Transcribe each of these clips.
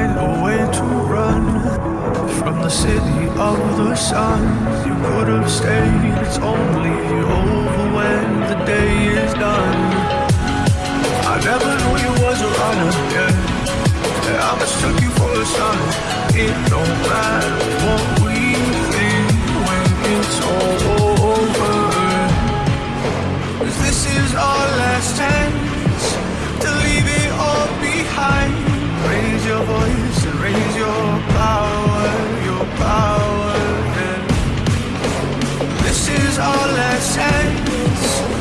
find a way to run from the city of the sun. You could have stayed, it's only over when the day is done. I never knew you was a runner, yeah. I mistook you for a son. It don't matter what we think when it's all over. Cause this is our last chance to leave it all behind. Your voice and raise your power, your power. yeah. This is our last chance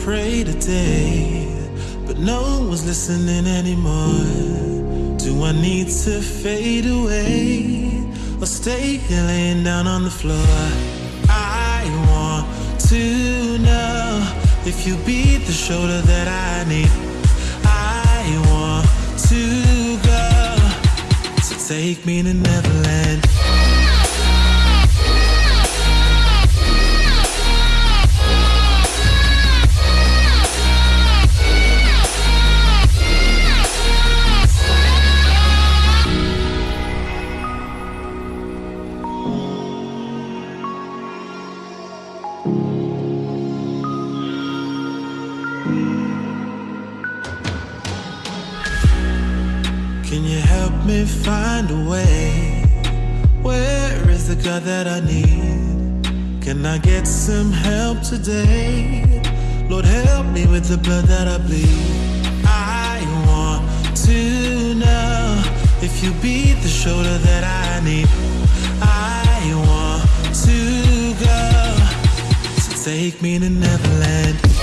pray today, but no one was listening anymore. Do I need to fade away or stay here laying down on the floor? I want to know if you be the shoulder that I need. I want to go, so take me to Neverland. Some help today? Lord, help me with the blood that I bleed. I want to know if you be the shoulder that I need. I want to go, so take me to Neverland.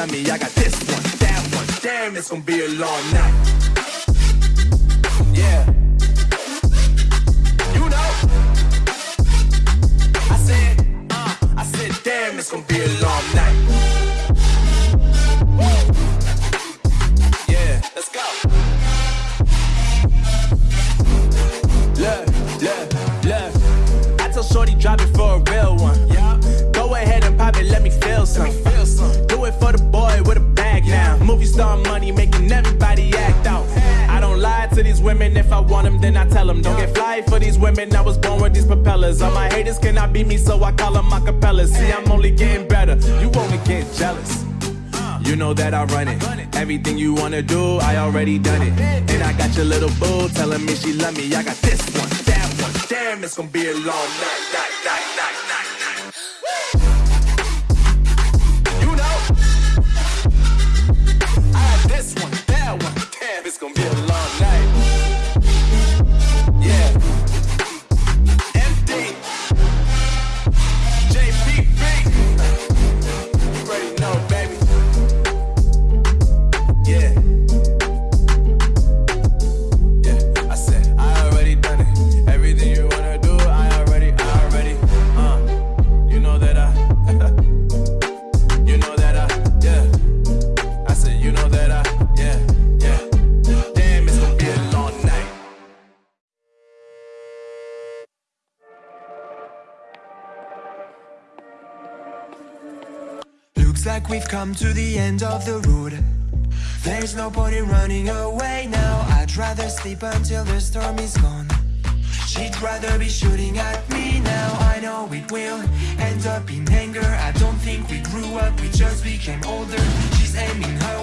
la milla them. Don't get fly for these women, I was born with these propellers. All my haters cannot beat me, so I call them acapellas. See, I'm only getting better, you only get jealous. You know that I run it. Everything you wanna do, I already done it. And I got your little boo telling me she love me. I got this one, that one. Damn, it's gonna be a long night, night, night. Come to the end of the road. There's no point in running away now. I'd rather sleep until the storm is gone. She'd rather be shooting at me now. I know it will end up in anger. I don't think we grew up, we just became older. She's aiming her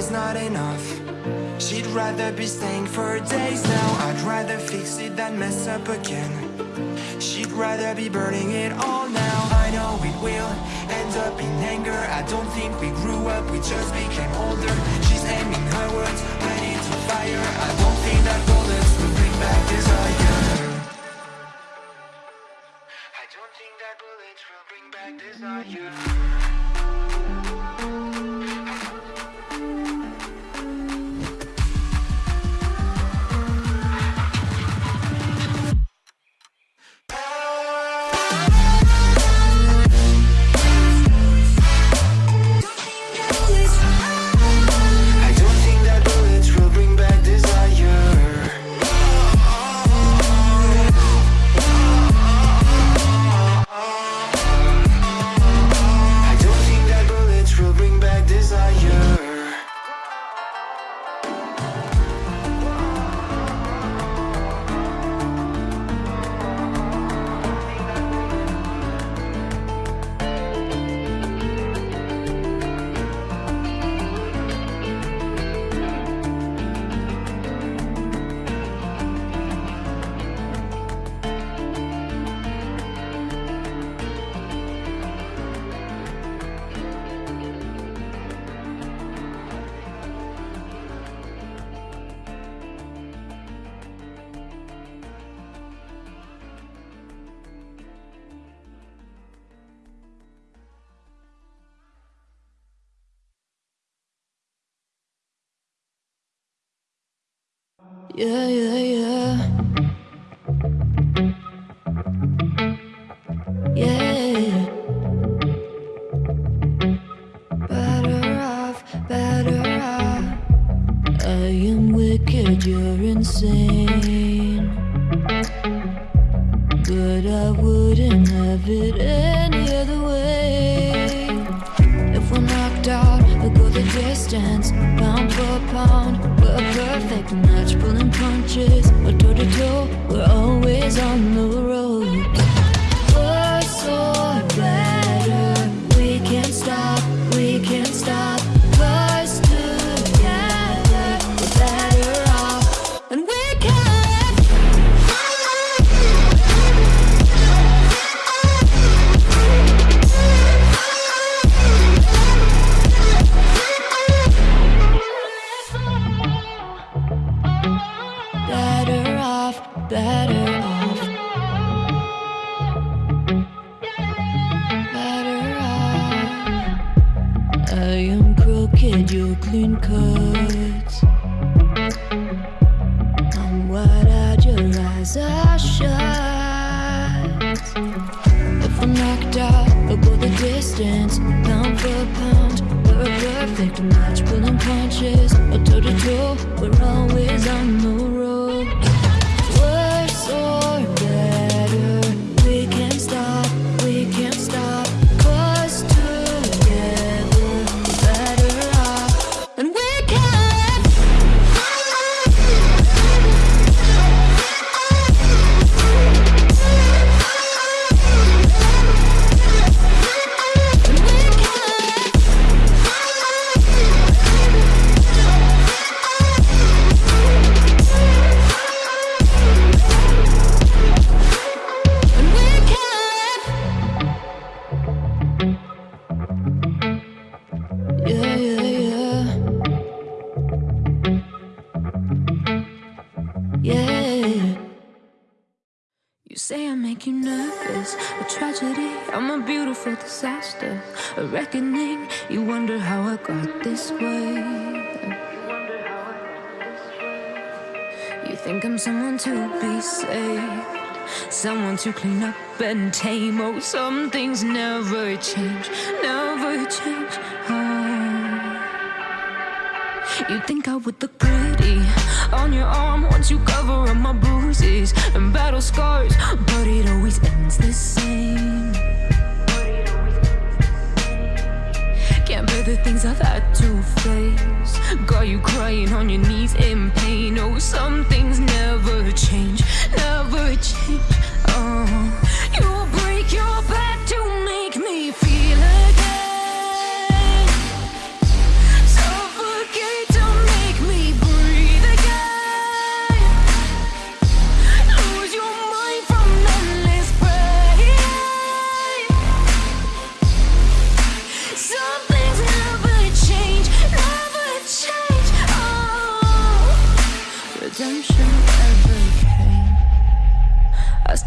of not enough. She'd rather be staying for days now. I'd rather fix it than mess up again. She'd rather be burning it all now. I know it will end up in anger. I don't think we grew up, we just became older. She's aiming her words, ready to fire match, make you nervous. A tragedy, I'm a beautiful disaster. A reckoning, you wonder how I got this way. You think I'm someone to be saved, someone to clean up and tame. Oh, some things never change, never change. Oh. You think I would look pretty on your arm once you cover up my bruises and battle scars, but it always ends the same. Can't bear the things I've had to face. Got you crying on your knees in pain. Oh, some things never change, never change. Oh,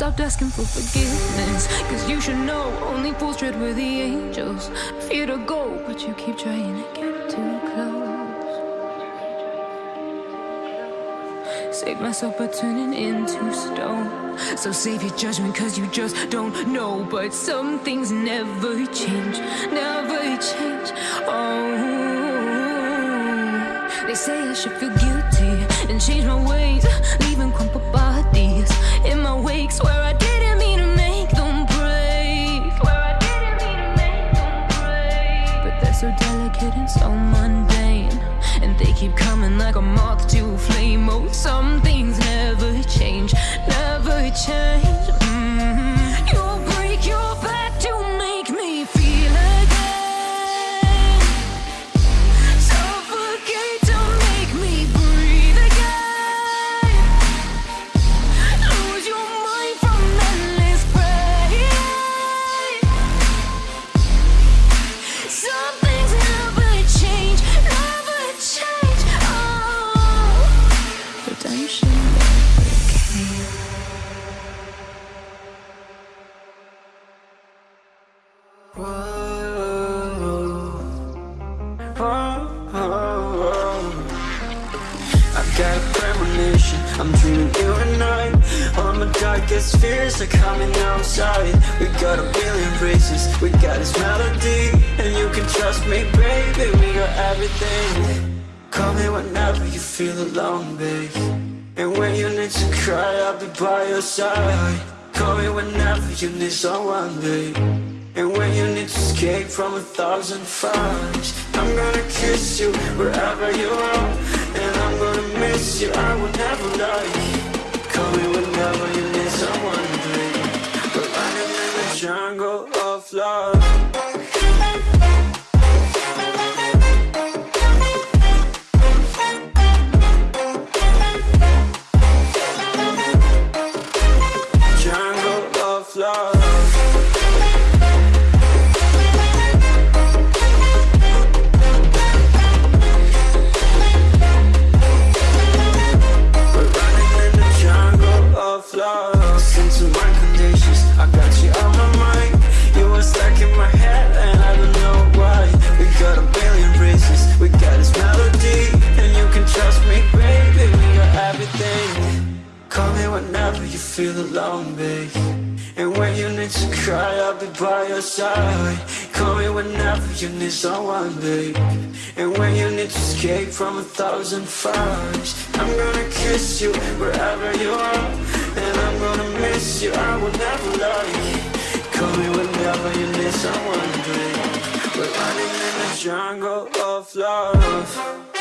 stopped asking for forgiveness. Cause you should know only fools tread where the angels fear to go, but you keep trying to get too close. Save myself by turning into stone. So save your judgment cause you just don't know. But some things never change, never change. Oh, they say I should feel guilty and change my ways, leaving crumpled bodies never change, never change. Everything. Call me whenever you feel alone, babe. And when you need to cry, I'll be by your side. Call me whenever you need someone, babe. And when you need to escape from a thousand fires I'm gonna kiss you wherever you are. And I'm gonna miss you, I will never lie. Call me whenever you need someone, baby We're in the jungle of love feel alone, babe. And when you need to cry, I'll be by your side. Call me whenever you need someone, babe. And when you need to escape from a thousand fires I'm gonna kiss you wherever you are. And I'm gonna miss you, I will never lie. Call me whenever you need someone, babe. We're running in the jungle of love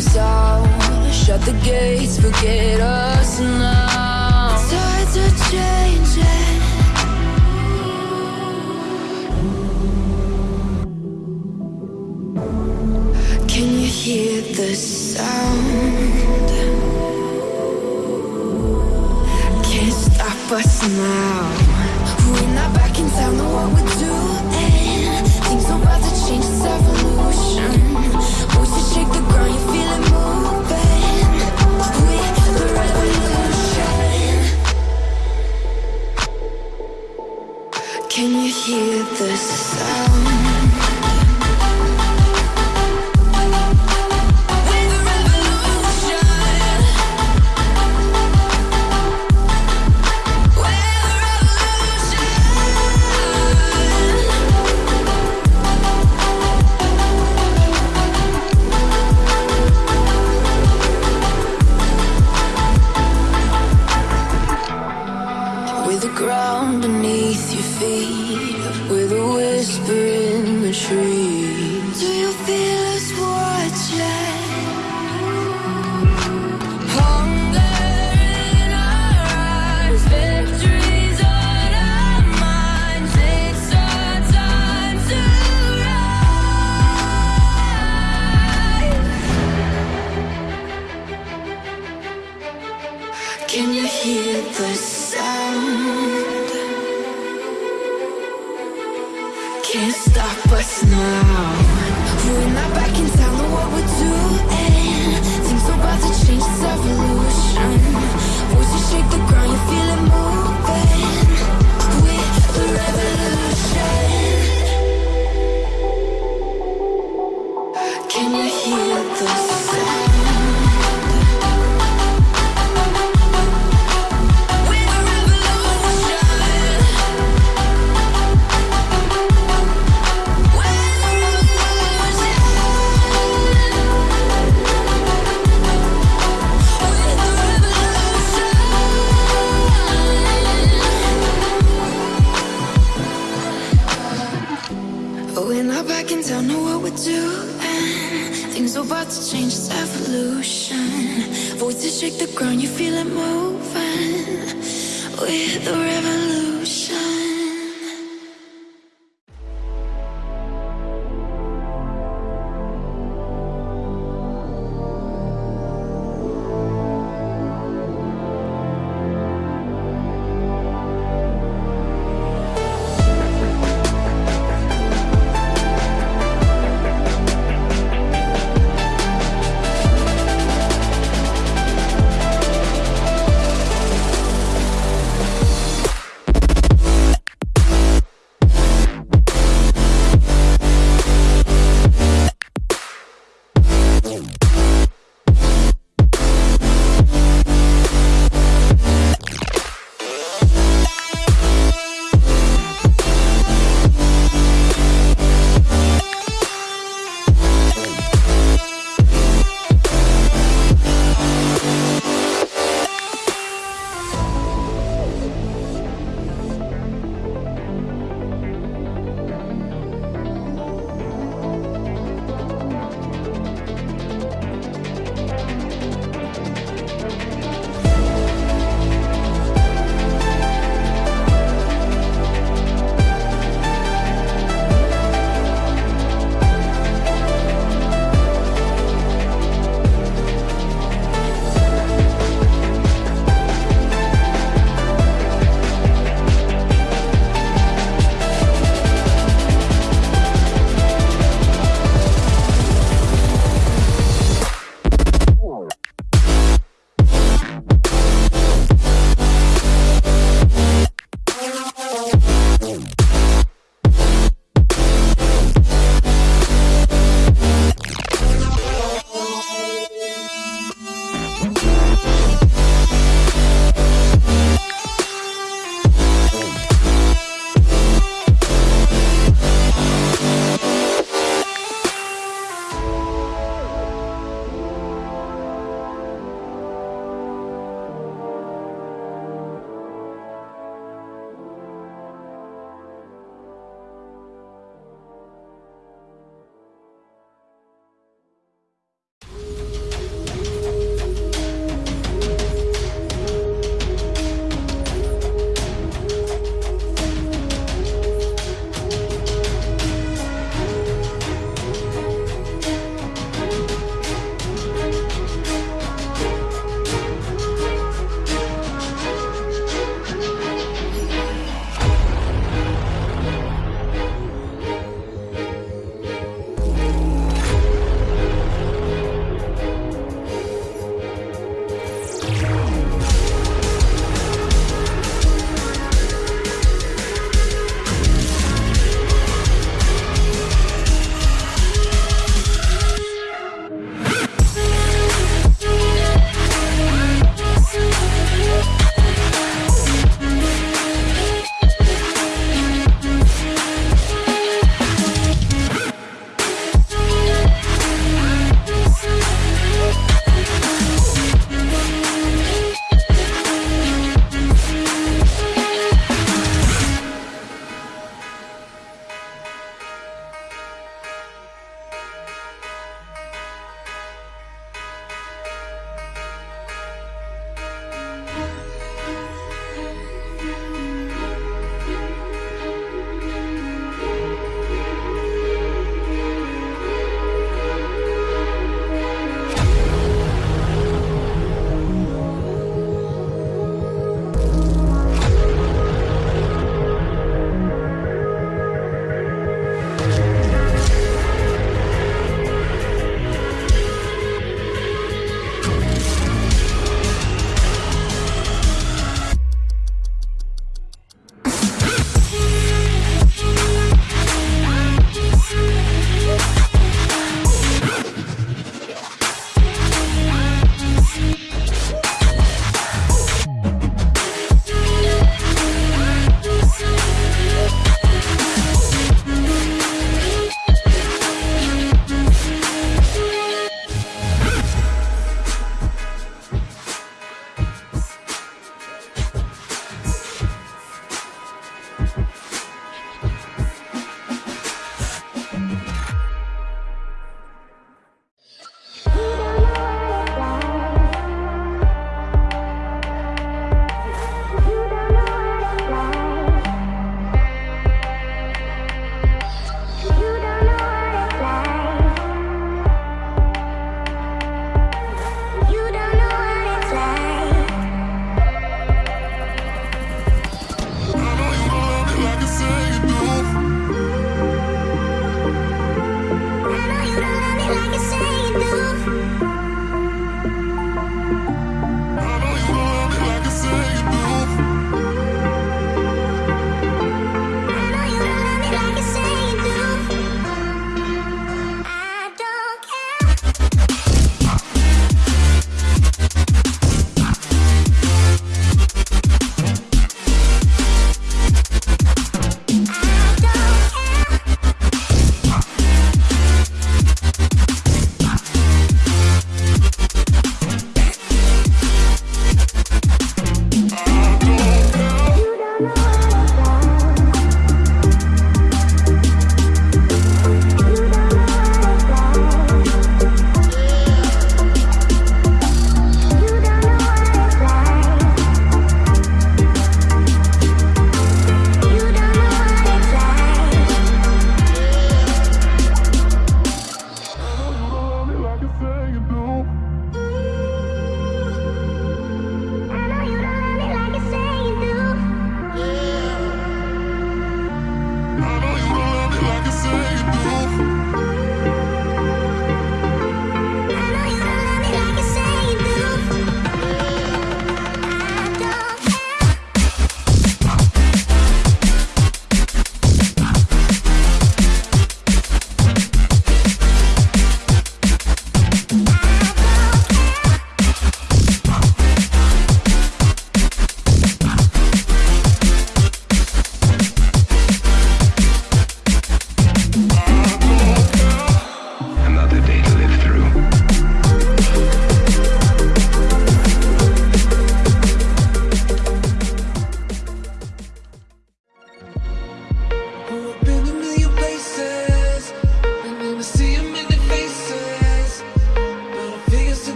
was out. Shut the gates, forget us now. Tides are changing Can you hear the sound? Can't stop us now. We're not back in town, know what we're doing. Things are about to change several hear the sound.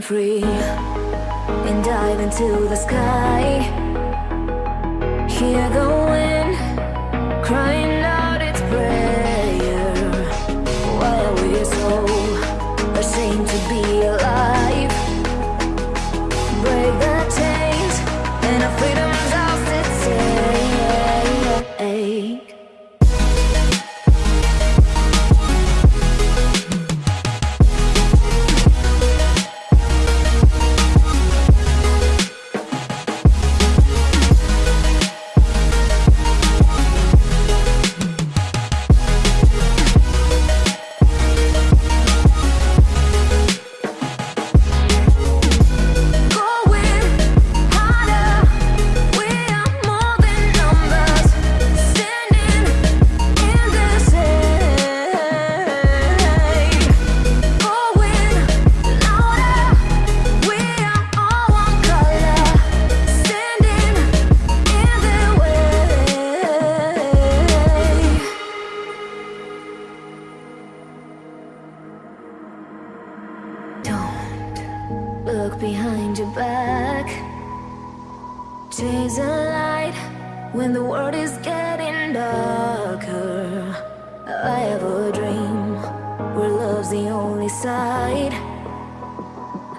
free And dive into the sky. Hear the wind crying.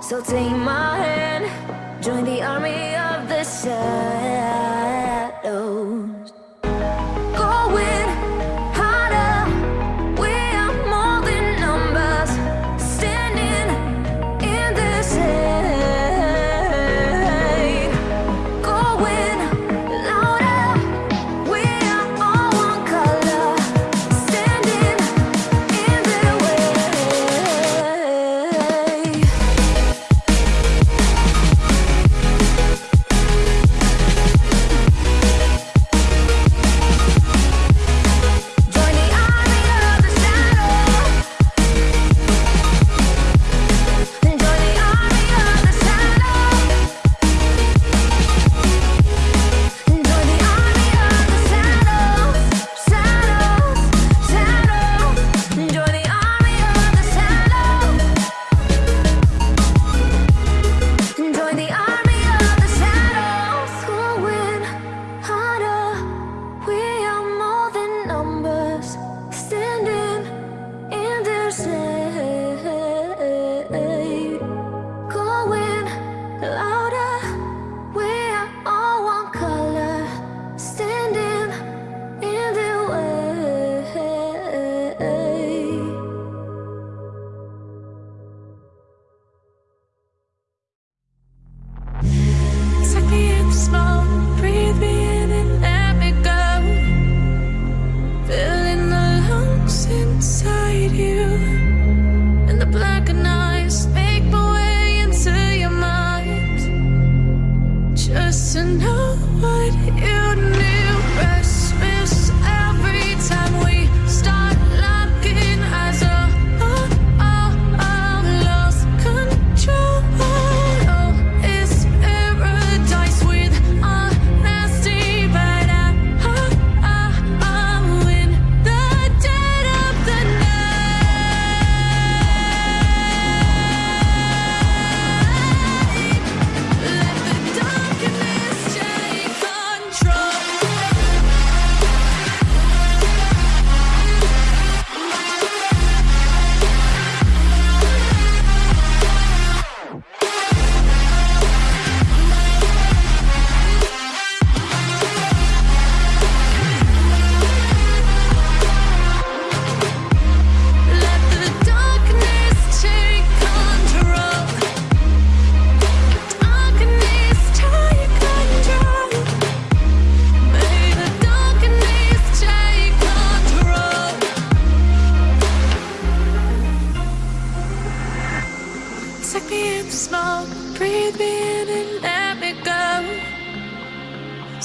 So take my hand, join the army of the sun.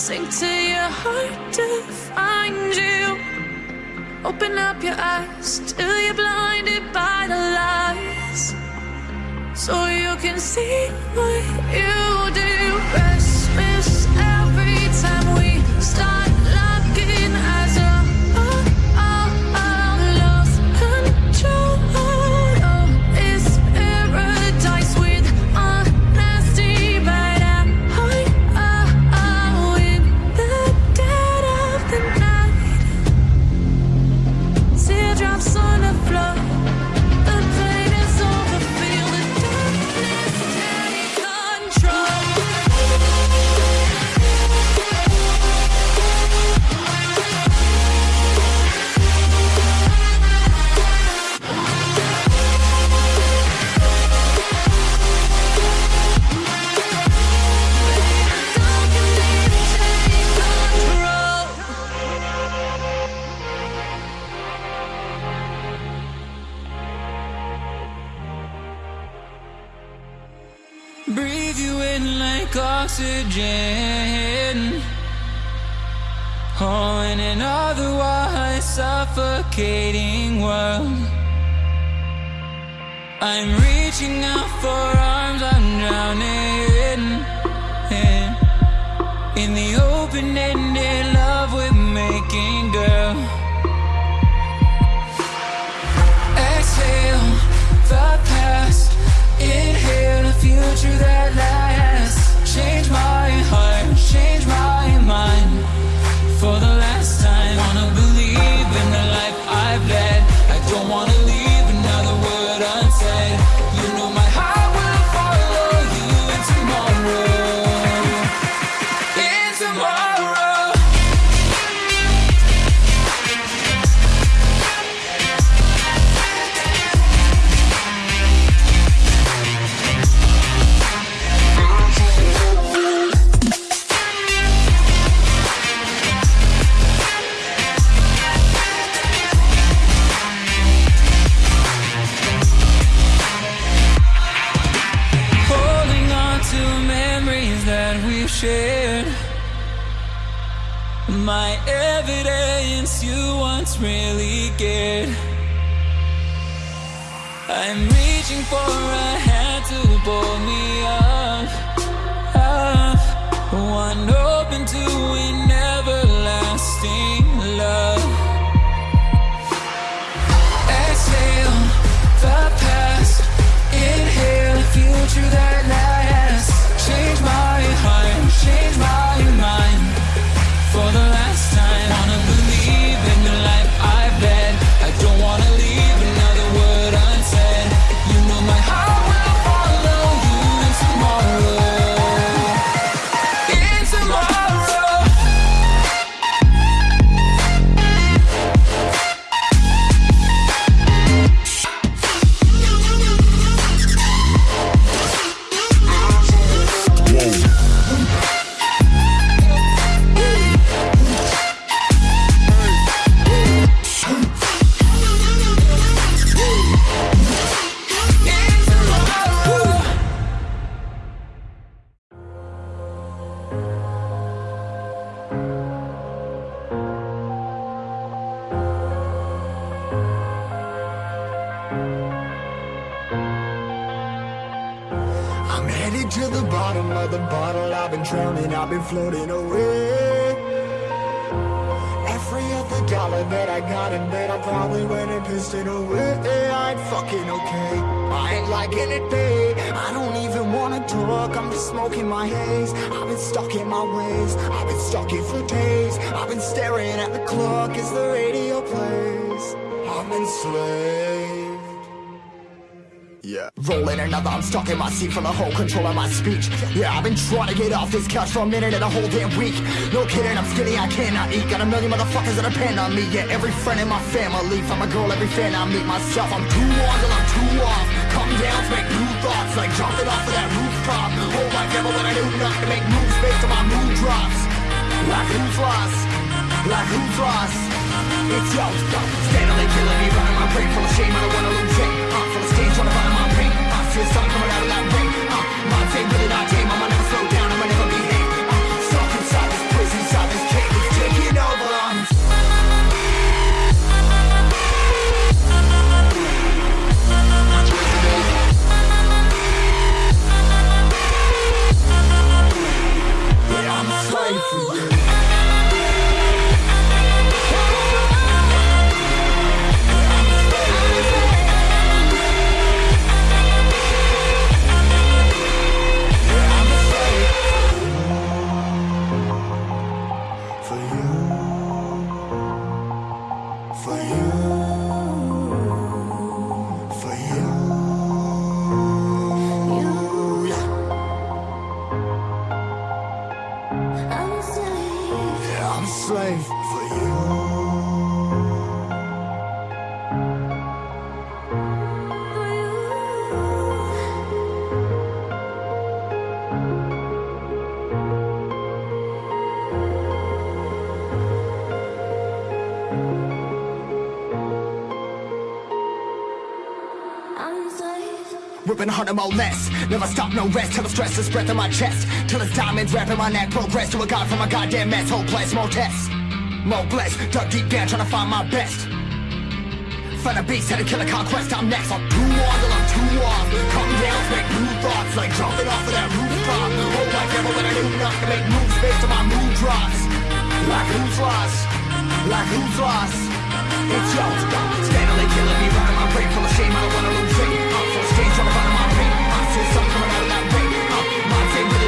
Sink to your heart to find you. Open up your eyes till you're blinded by the lies. So you can see what you do. Rest world. I'm reaching out for really cared. I'm reaching for I've been trying to get off this couch for a minute and a whole damn week. No kidding, I'm skinny, I cannot eat. Got a million motherfuckers that depend on me. Yeah, every friend in my family. From a girl, every fan I meet myself. I'm too on till I'm too off. Come down to make new thoughts, like jumping off of that rooftop. Whole life never when I knew not to make moves based on my mood drops. Like who's lost? Like who's lost? It's yo, steadily killing me, running my brain full of shame. I don't wanna lose it. Uh, full of stage, trying to find my pain. I see the sun coming out of that rain. Uh, my take really not tame. I'ma never slow down. Never stop, no rest, till the stress is breath in my chest. Till it's diamonds wrapping my neck, progress to a god from a goddamn mess. Hopeless, more tests, more blessed. Dug deep down, trying to find my best. Find a beast, had to kill a conquest, I'm next. I'm too on till I'm too off. Come down, make new thoughts, like jumping off of that rooftop. Hope like never when I knew not to make moves based on my mood drops. Like who's lost? Like who's lost? It's yours, steadily killing me, running my brain full of shame. I don't wanna lose weight. I'm full stage, trying to run my till someone I like. Wait, uh, my favorite.